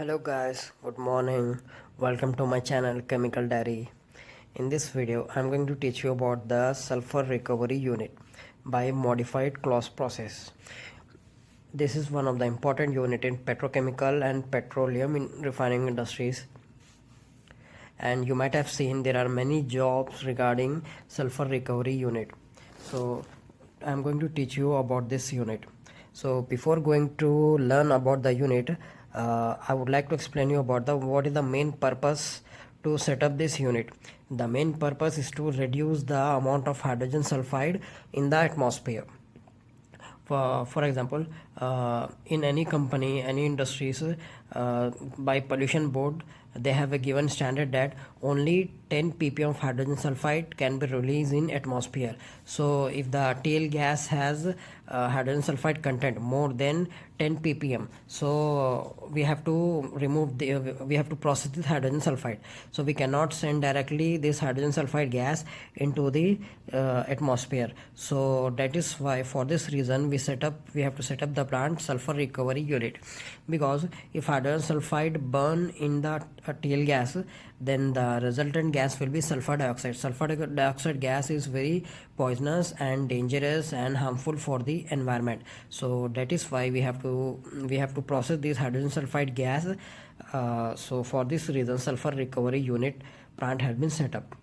hello guys good morning. Welcome to my channel chemical diary. In this video i'm going to teach you about the sulfur recovery unit by modified Claus process. This is one of the important unit in petrochemical and petroleum in refining industries. And you might have seen there are many jobs regarding sulfur recovery unit. So i'm going to teach you about this unit. So before going to learn about the unit uh, I would like to explain you about the what is the main purpose to set up this unit. The main purpose is to reduce the amount of hydrogen sulfide in the atmosphere. For, for example uh, in any company any industries uh, by pollution board they have a given standard that only 10 ppm of hydrogen sulfide can be released in atmosphere. So if the tail gas has uh, hydrogen sulfide content more than 10 ppm so we have to remove the we have to process this hydrogen sulfide. So we cannot send directly this hydrogen sulfide gas into the uh, atmosphere. So that is why for this reason we set up we have to set up the plant sulfur recovery unit. Because if hydrogen sulfide burn in the tail gas then the resultant gas will be sulfur dioxide. Sulfur dioxide gas is very poisonous and dangerous and harmful for the environment. So that is why we have to we have to process this hydrogen sulfide gas. Uh, so for this reason sulfur recovery unit plant has been set up.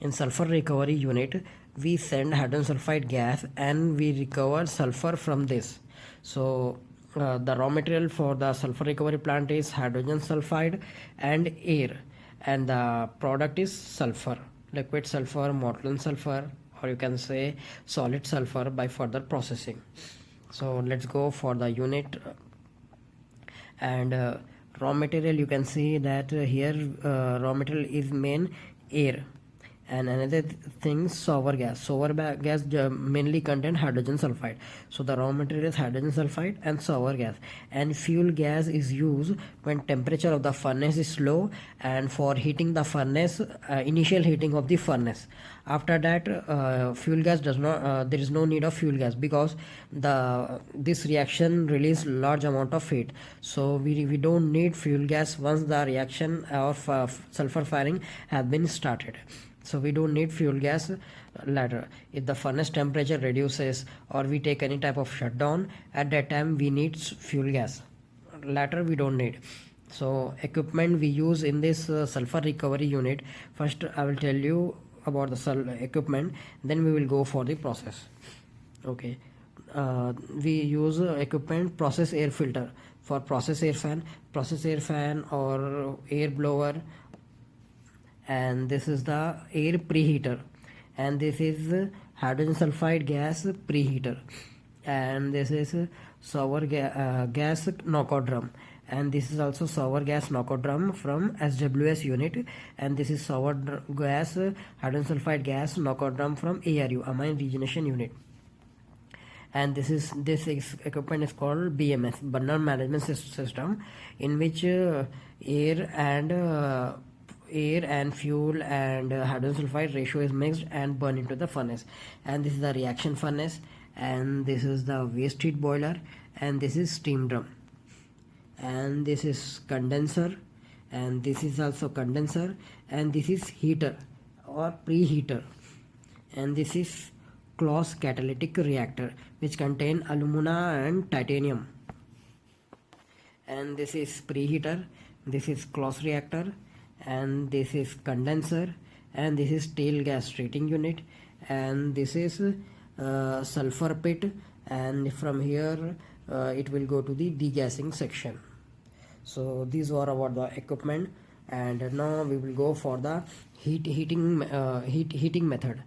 In sulfur recovery unit we send hydrogen sulfide gas and we recover sulfur from this. So uh, the raw material for the sulfur recovery plant is hydrogen sulfide and air and the product is sulfur liquid sulfur molten sulfur or you can say solid sulfur by further processing. So let's go for the unit. And uh, raw material you can see that uh, here uh, raw material is main air and another thing sour gas. Sour gas mainly contain hydrogen sulfide. So the raw material is hydrogen sulfide and sour gas. And fuel gas is used when temperature of the furnace is low and for heating the furnace uh, initial heating of the furnace. After that uh, fuel gas does not uh, there is no need of fuel gas because the this reaction release large amount of heat. So we, we don't need fuel gas once the reaction of uh, sulfur firing has been started so we don't need fuel gas later if the furnace temperature reduces or we take any type of shutdown at that time we need fuel gas. Later we don't need. So equipment we use in this uh, sulfur recovery unit first i will tell you about the equipment then we will go for the process. Okay. Uh, we use uh, equipment process air filter. For process air fan process air fan or air blower and this is the air preheater. And this is hydrogen sulfide gas preheater. And this is sour ga uh, gas knockout drum. And this is also sour gas knockout drum from SWS unit. And this is sour gas hydrogen sulfide gas knockout drum from ARU amine regeneration unit. And this is this is, equipment is called BMS burner management system in which uh, air and uh, air and fuel and uh, hydrogen sulfide ratio is mixed and burned into the furnace. And this is the reaction furnace and this is the waste heat boiler and this is steam drum. And this is condenser and this is also condenser and this is heater or preheater. And this is Claus catalytic reactor which contain alumina and titanium. And this is preheater this is Claus reactor and this is condenser and this is tail gas treating unit and this is uh, sulfur pit and from here uh, it will go to the degassing section. So these are about the equipment and now we will go for the heat heating uh, heat heating method.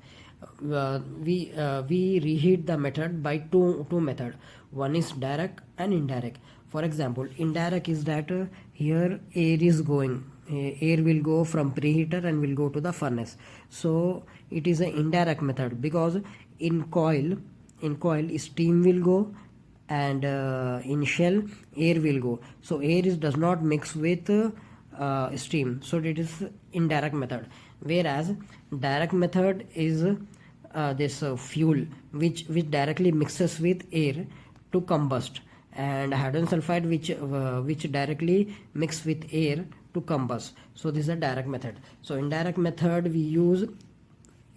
Uh, we uh, we reheat the method by two two method. One is direct and indirect. For example indirect is that uh, here air is going air will go from preheater and will go to the furnace. So it is an indirect method because in coil in coil steam will go and uh, in shell air will go. So air is does not mix with uh, steam. So it is indirect method. Whereas direct method is uh, this uh, fuel which which directly mixes with air to combust. And hydrogen sulfide which uh, which directly mix with air to combust. So this is a direct method. So in direct method we use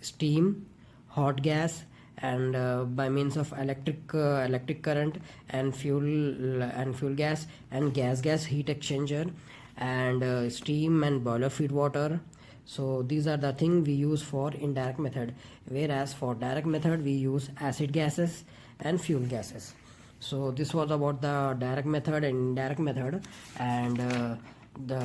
steam hot gas and uh, by means of electric uh, electric current and fuel and fuel gas and gas gas heat exchanger and uh, steam and boiler feed water. So these are the thing we use for indirect method. Whereas for direct method we use acid gases and fuel gases. So this was about the direct method and indirect method. And uh, the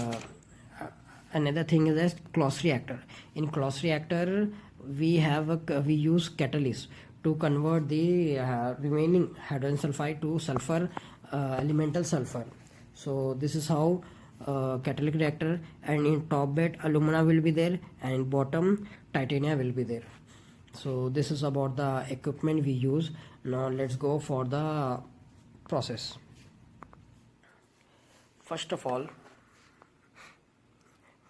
uh, another thing is a Claus reactor. In Claus reactor we have a we use catalyst to convert the uh, remaining hydrogen sulfide to sulfur uh, elemental sulfur. So this is how uh, catalytic reactor and in top bed alumina will be there and bottom titanium will be there. So this is about the equipment we use. Now let's go for the process. First of all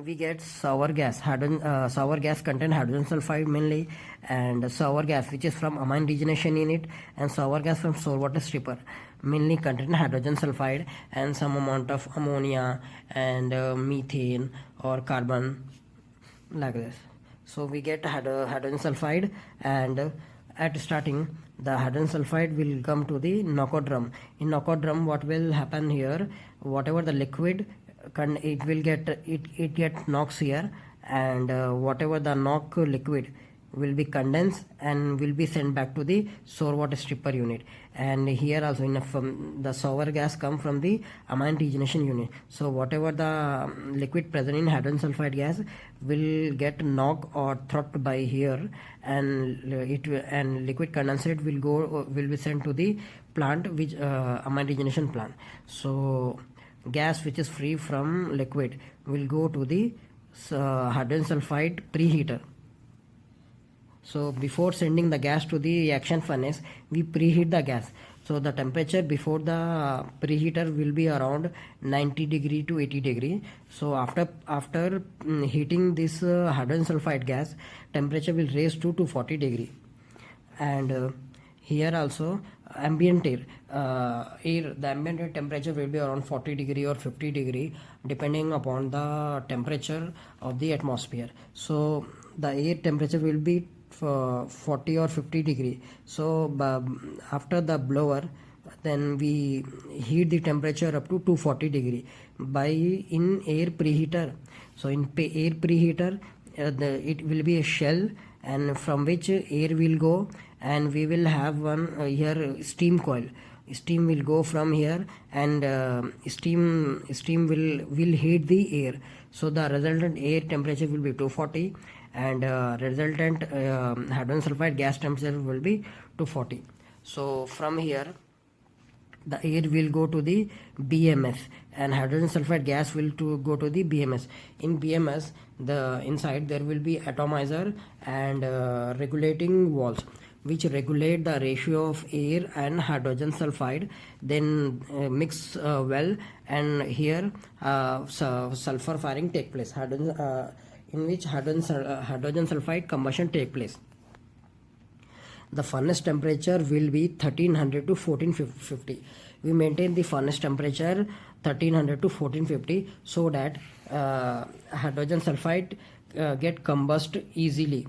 we get sour gas hydrogen uh, sour gas contain hydrogen sulfide mainly and sour gas which is from amine regeneration unit and sour gas from sour water stripper mainly contain hydrogen sulfide and some amount of ammonia and uh, methane or carbon like this. So we get hydrogen sulfide and uh, at starting the hydrogen sulfide will come to the knockout drum. In knockout drum what will happen here whatever the liquid it will get it it get knocks here and uh, whatever the knock liquid will be condensed and will be sent back to the sour water stripper unit. And here also from the sour gas come from the amine regeneration unit. So whatever the um, liquid present in hydrogen sulfide gas will get knocked or throbbed by here and it and liquid condensate will go will be sent to the plant which uh, amine regeneration plant. So gas which is free from liquid will go to the uh, hydrogen sulfide preheater. So before sending the gas to the reaction furnace we preheat the gas. So the temperature before the preheater will be around 90 degree to 80 degree. So after after um, heating this uh, hydrogen sulfide gas temperature will raise to 240 degree. And uh, here also ambient air uh, air the ambient air temperature will be around 40 degree or 50 degree depending upon the temperature of the atmosphere. So the air temperature will be for 40 or 50 degree. So after the blower then we heat the temperature up to 240 degree. By in air preheater so in air preheater uh, the, it will be a shell and from which air will go and we will have one uh, here steam coil. Steam will go from here and uh, steam steam will will heat the air. So the resultant air temperature will be 240 and uh, resultant uh, hydrogen sulfide gas temperature will be 240 so from here the air will go to the BMS and hydrogen sulfide gas will to go to the BMS. In BMS, the inside there will be atomizer and uh, regulating valves which regulate the ratio of air and hydrogen sulfide then uh, mix uh, well and here uh, sulfur firing take place. Hydrogen, uh, in which hydrogen, uh, hydrogen sulfide combustion take place. The furnace temperature will be 1300 to 1450 we maintain the furnace temperature 1300 to 1450 so that uh, hydrogen sulfide get combust easily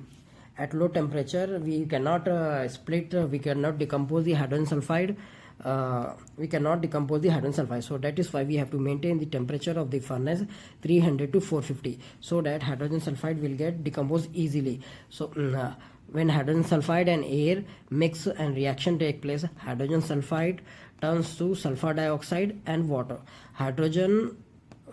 at low temperature we cannot uh, split uh, we cannot decompose the hydrogen sulfide. Uh, we cannot decompose the hydrogen sulfide. So that is why we have to maintain the temperature of the furnace 300 to 450 so that hydrogen sulfide will get decomposed easily. So mm, uh, when hydrogen sulfide and air mix and reaction take place hydrogen sulfide turns to sulfur dioxide and water. Hydrogen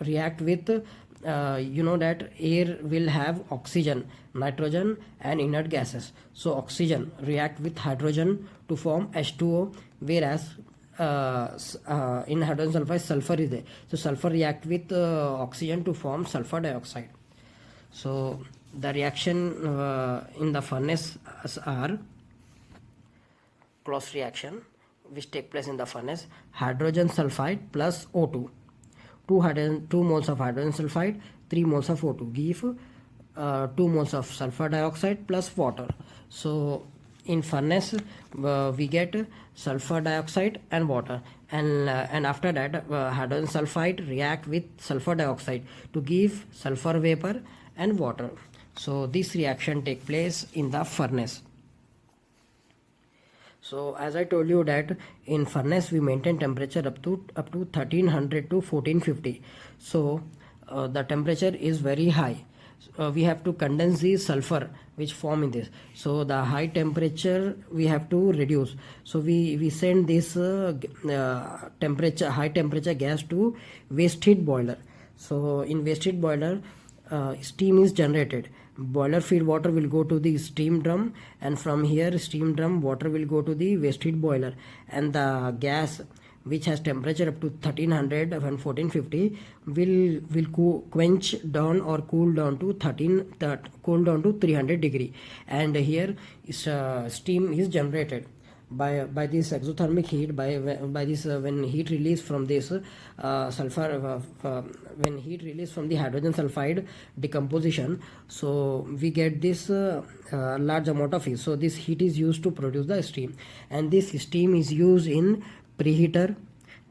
react with uh, you know that air will have oxygen nitrogen and inert gases. So oxygen react with hydrogen to form h2o whereas uh, uh, in hydrogen sulfide sulfur is there. So sulfur react with uh, oxygen to form sulfur dioxide. So the reaction uh, in the furnace are Claus reaction which take place in the furnace hydrogen sulfide plus O2 2 hydrogen 2 moles of hydrogen sulfide 3 moles of O2 give uh, 2 moles of sulfur dioxide plus water. So in furnace uh, we get sulfur dioxide and water. And uh, and after that uh, hydrogen sulfide react with sulfur dioxide to give sulfur vapor and water. So this reaction take place in the furnace so as i told you that in furnace we maintain temperature up to up to 1300 to 1450 so uh, the temperature is very high. Uh, we have to condense the sulfur which form in this. So the high temperature we have to reduce. So we we send this uh, uh, temperature high temperature gas to waste heat boiler. So in waste heat boiler uh, steam is generated boiler feed water will go to the steam drum and from here steam drum water will go to the waste heat boiler. And the gas which has temperature up to 1300 and 1450 will will quench down or cool down to 13 that cool down to 300 degree. And here is uh, steam is generated by by this exothermic heat by by this uh, when heat release from this uh, sulfur uh, uh, when heat release from the hydrogen sulfide decomposition so we get this uh, uh, large amount of heat. So this heat is used to produce the steam. And this steam is used in preheater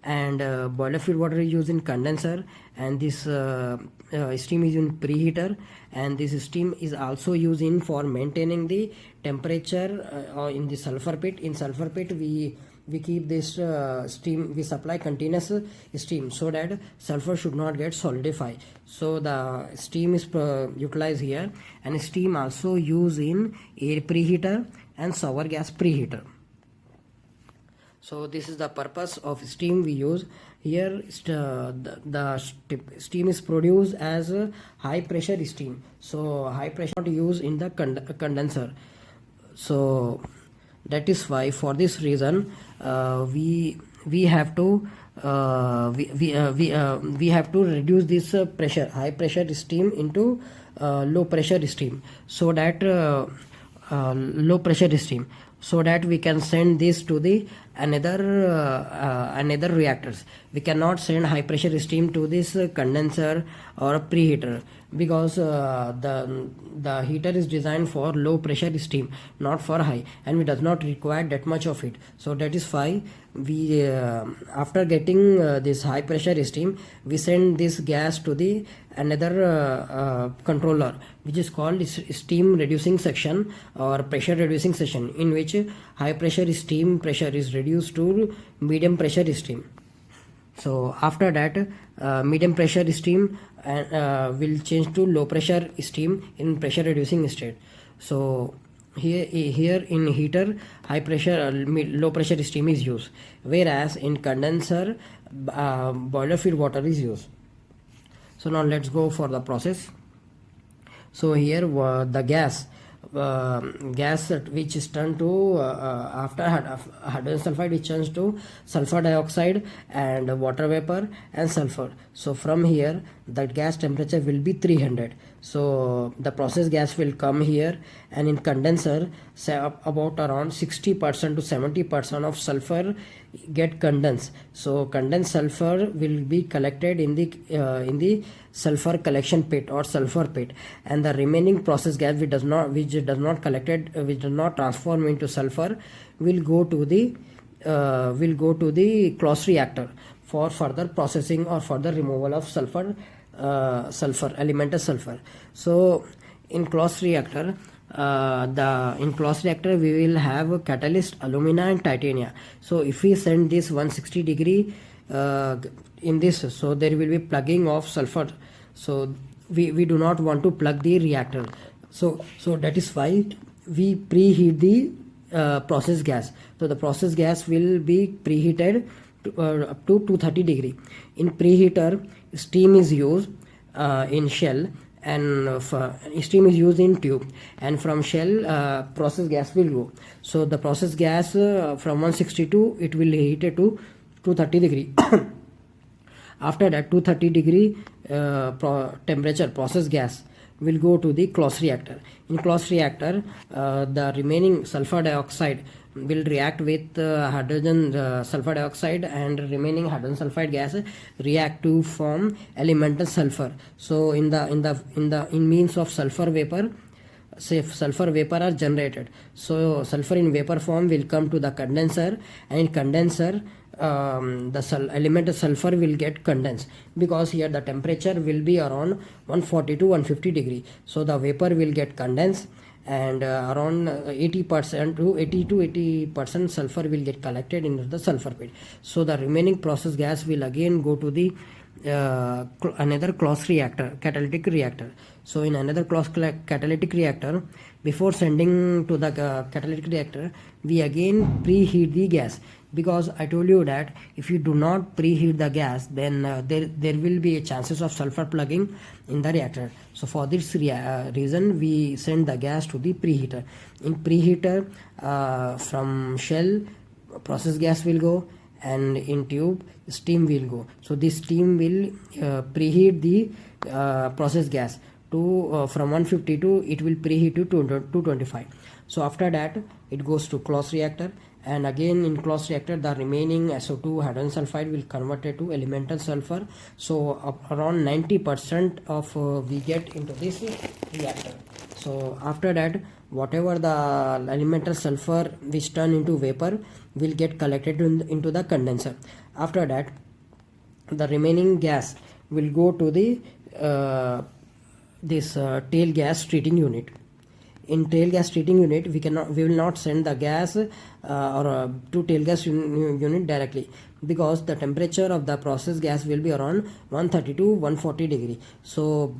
and uh, boiler feed water is used in condenser and this uh, uh, steam is in preheater and this steam is also used in for maintaining the temperature uh, in the sulfur pit. In sulfur pit we we keep this uh, steam we supply continuous steam so that sulfur should not get solidify so the steam is uh, utilized here and steam also used in air preheater and sour gas preheater so this is the purpose of steam we use. Here the, steam is produced as high pressure steam. So high pressure not used in the condenser. So that is why for this reason uh, we we have to uh, we we uh, we, uh, we have to reduce this uh, pressure high pressure steam into low pressure steam. So that low pressure steam. So that we can send this to the another uh, another reactors. We cannot send high pressure steam to this condenser or preheater because uh, the the heater is designed for low pressure steam not for high and we does not require that much of it. So that is why we uh, after getting uh, this high pressure steam we send this gas to the another uh, uh, controller which is called steam reducing section or pressure reducing section in which high pressure steam pressure is reduced to medium pressure steam. So after that uh, medium pressure steam and uh, will change to low pressure steam in pressure reducing state. So here here in heater high pressure uh, low pressure steam is used. Whereas in condenser uh, boiler feed water is used. So now let's go for the process. So here uh, the gas uh, gas which is turned to uh, uh after hydrogen sulfide it turns to sulfur dioxide and water vapor and sulfur. So from here that gas temperature will be 300 so the process gas will come here and in condenser say about around 60 percent to 70 percent of sulfur get condensed. So condensed sulfur will be collected in the uh, in the sulfur collection pit or sulfur pit. And the remaining process gas which does not which does not collected uh, which does not transform into sulfur will go to the uh, will go to the Claus reactor for further processing or further removal of sulfur uh, sulfur elemental sulfur. So in Claus reactor uh, the in Claus reactor we will have a catalyst alumina and titania so if we send this 160 degree uh, in this so there will be plugging of sulfur. So we, we do not want to plug the reactor. So so that is why we preheat the uh, process gas. So the process gas will be preheated to, uh, up to 230 degree. In preheater steam is used uh, in shell and uh, steam is used in tube and from shell uh, process gas will go. So the process gas uh, from 162 it will heat it to 230 degree. After that 230 degree uh, pro temperature process gas will go to the Claus reactor. In Claus reactor uh, the remaining sulfur dioxide will react with uh, hydrogen uh, sulfur dioxide and remaining hydrogen sulfide gas react to form elemental sulfur. So in the in the in the in means of sulfur vapor say sulfur vapor are generated. So sulfur in vapor form will come to the condenser and in condenser um, the sul- element sulfur will get condensed because here the temperature will be around 140 to 150 degree. So the vapor will get condensed and uh, around 80 percent to 80 to 80 percent sulfur will get collected into the sulfur pit. So the remaining process gas will again go to the uh, another Claus reactor catalytic reactor. So in another Claus catalytic reactor before sending to the uh, catalytic reactor we again preheat the gas because I told you that if you do not preheat the gas then uh, there there will be a chances of sulfur plugging in the reactor. So for this uh, reason we send the gas to the preheater. In preheater uh, from shell process gas will go and in tube steam will go. So this steam will uh, preheat the uh, process gas to uh, from 150 to it will preheat to 225 so after that it goes to Claus reactor and again in Claus reactor the remaining SO2 hydrogen sulfide will convert it to elemental sulfur. So around 90 percent of uh, we get into this reactor. So after that whatever the elemental sulfur which turn into vapor will get collected in, into the condenser. After that the remaining gas will go to the uh, this uh, tail gas treating unit in tail gas treating unit we cannot we will not send the gas uh, or uh, to tail gas un unit directly because the temperature of the process gas will be around 130 to 140 degree. So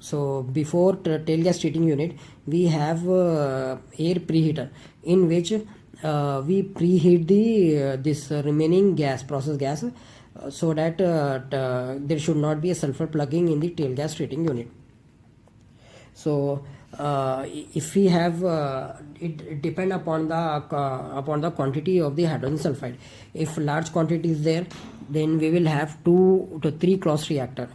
so before tail gas treating unit we have uh, air preheater in which uh, we preheat the uh, this remaining gas process gas uh, so that there should not be a sulfur plugging in the tail gas treating unit. So uh, if we have uh, it, depend upon the uh, upon the quantity of the hydrogen sulfide. If large quantity is there then we will have two to three Claus reactor.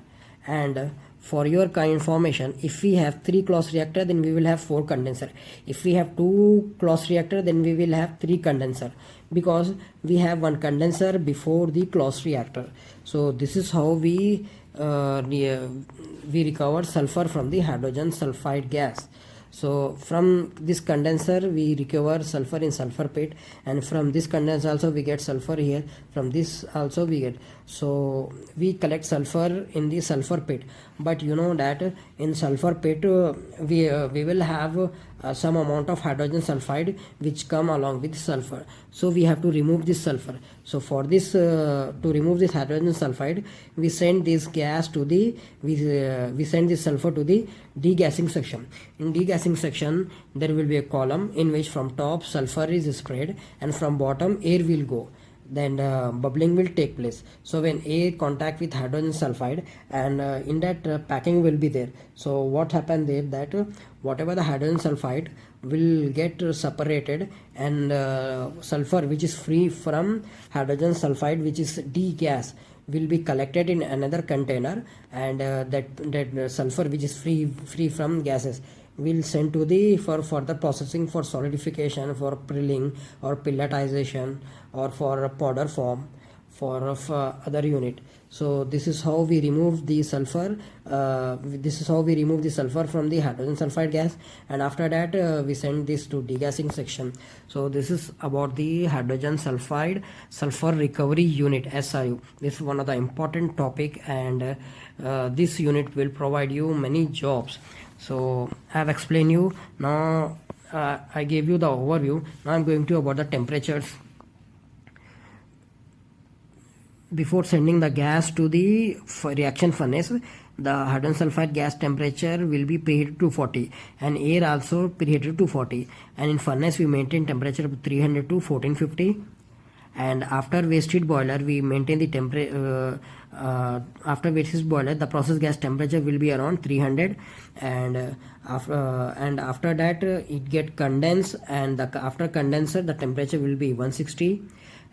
And for your kind information if we have three Claus reactor then we will have four condenser. If we have two Claus reactor then we will have three condenser. Because we have one condenser before the Claus reactor. So this is how we uh, we recover sulfur from the hydrogen sulfide gas. So from this condenser we recover sulfur in sulfur pit and from this condenser also we get sulfur here. From this also we get so we collect sulfur in the sulfur pit. But you know that in sulfur pit uh, we uh, we will have uh, some amount of hydrogen sulfide which come along with sulfur. So we have to remove this sulfur. So for this uh, to remove this hydrogen sulfide we send this gas to the we uh, we send this sulfur to the degassing section. In degassing section there will be a column in which from top sulfur is spread and from bottom air will go then uh, bubbling will take place. So when air contact with hydrogen sulfide and uh, in that uh, packing will be there. So what happened there that uh, whatever the hydrogen sulfide will get separated and uh, sulfur which is free from hydrogen sulfide which is D gas will be collected in another container and uh, that that sulfur which is free free from gases will send to the for further processing for solidification for prilling or pelletization or for a powder form for uh, other unit. So this is how we remove the sulfur uh, this is how we remove the sulfur from the hydrogen sulfide gas and after that uh, we send this to degassing section. So this is about the hydrogen sulfide sulfur recovery unit SRU this is one of the important topic and uh, this unit will provide you many jobs so I have explained you. Now uh, I gave you the overview. Now I'm going to about the temperatures. Before sending the gas to the reaction furnace the hydrogen sulfide gas temperature will be preheated to 40 and air also preheated to 40 and in furnace we maintain temperature of 300 to 1450 and after waste heat boiler we maintain the temperature uh, uh, after which is boiler the process gas temperature will be around 300 and uh, after uh, and after that uh, it get condensed and the, after condenser the temperature will be 160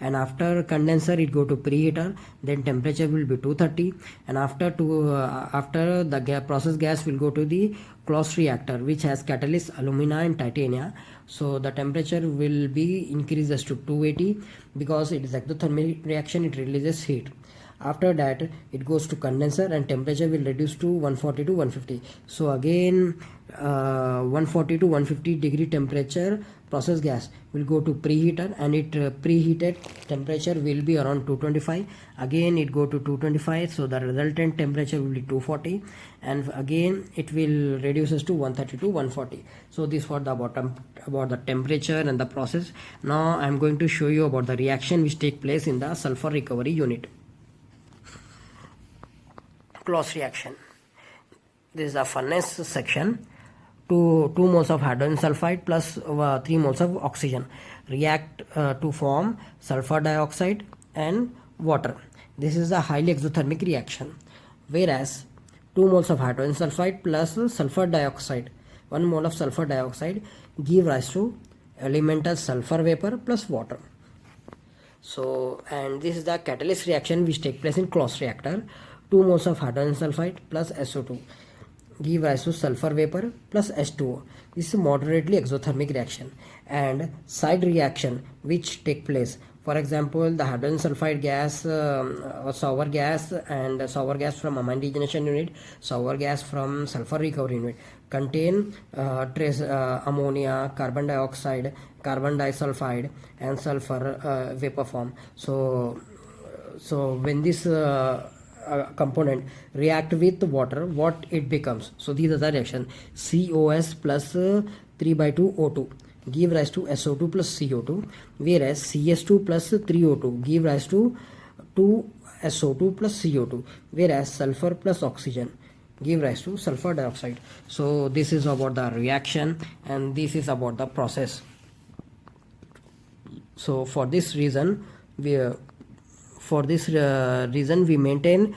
and after condenser it go to preheater then temperature will be 230 and after to uh, after the process gas will go to the Claus reactor which has catalyst alumina and titania. So the temperature will be increases to 280 because it is exothermic reaction it releases heat after that it goes to condenser and temperature will reduce to 140 to 150 so again uh, 140 to 150 degree temperature process gas will go to preheater and it uh, preheated temperature will be around 225 again it go to 225 so the resultant temperature will be 240 and again it will reduces to 130 to 140 so this for the bottom about the temperature and the process. Now i'm going to show you about the reaction which take place in the sulfur recovery unit Claus reaction this is the furnace section 2, 2 moles of hydrogen sulfide plus uh, 3 moles of oxygen react uh, to form sulfur dioxide and water. This is a highly exothermic reaction. Whereas 2 moles of hydrogen sulfide plus sulfur dioxide, 1 mole of sulfur dioxide give rise to elemental sulfur vapor plus water. So, and this is the catalyst reaction which take place in Claus reactor. 2 moles of hydrogen sulfide plus SO2 give rise to sulfur vapor plus H2O. This is moderately exothermic reaction and side reaction which take place. For example, the hydrogen sulfide gas um, or sour gas and sour gas from amine degeneration unit, sour gas from sulfur recovery unit contain uh, trace uh, ammonia, carbon dioxide, carbon disulfide and sulfur uh, vapor form. So, so when this uh, component react with water what it becomes. So these are the reaction. COS plus uh, 3 by 2 O2 give rise to SO2 plus CO2 whereas CS2 plus 3O2 give rise to 2 SO2 plus CO2 whereas sulfur plus oxygen. Give rise to sulfur dioxide. So this is about the reaction and this is about the process. So for this reason we uh, for this uh, reason we maintain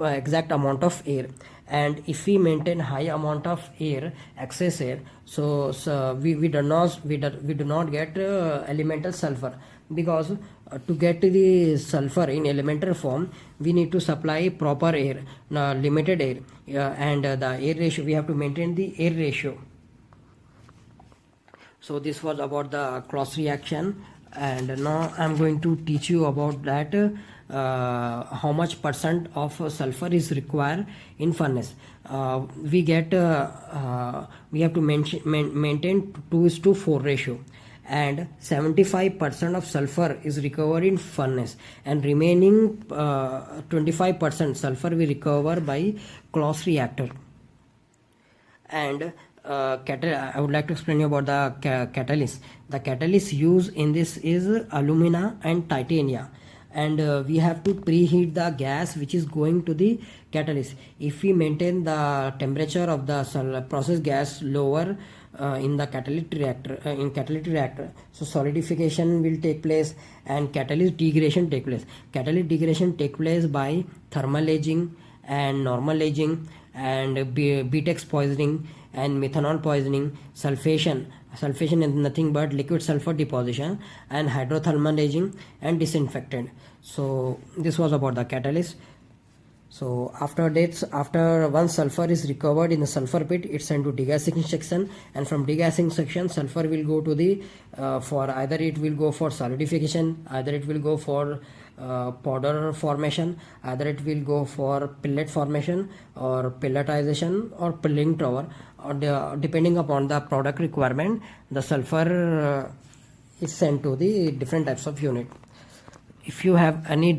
exact amount of air. And if we maintain high amount of air excess air so, so we, we do not we do, we do not get uh, elemental sulfur. Because uh, to get the sulfur in elemental form we need to supply proper air uh, limited air. Uh, and the air ratio we have to maintain the air ratio. So this was about the Claus reaction and now i'm going to teach you about that uh, how much percent of sulfur is required in furnace. Uh, we get uh, uh we have to mention, maintain 2 is to 4 ratio. And 75% of sulfur is recovered in furnace. And remaining 25% uh, sulfur we recover by Claus reactor. And uh, I would like to explain you about the ca catalyst. The catalyst used in this is alumina and titania and uh, we have to preheat the gas which is going to the catalyst. If we maintain the temperature of the process gas lower uh, in the catalytic reactor uh, in catalytic reactor so solidification will take place and catalyst degradation take place catalytic degradation take place by thermal aging and normal aging and BTEX poisoning and methanol poisoning, sulfation. Sulfation is nothing but liquid sulfur deposition and hydrothermal aging and disinfectant. So this was about the catalyst. So after that, after once sulfur is recovered in the sulfur pit, it's sent to degassing section, and from degassing section, sulfur will go to the uh, for either it will go for solidification, either it will go for uh, powder formation. Either it will go for pellet formation or pelletization or prilling tower. Or depending upon the product requirement the sulfur uh, is sent to the different types of unit. If you have any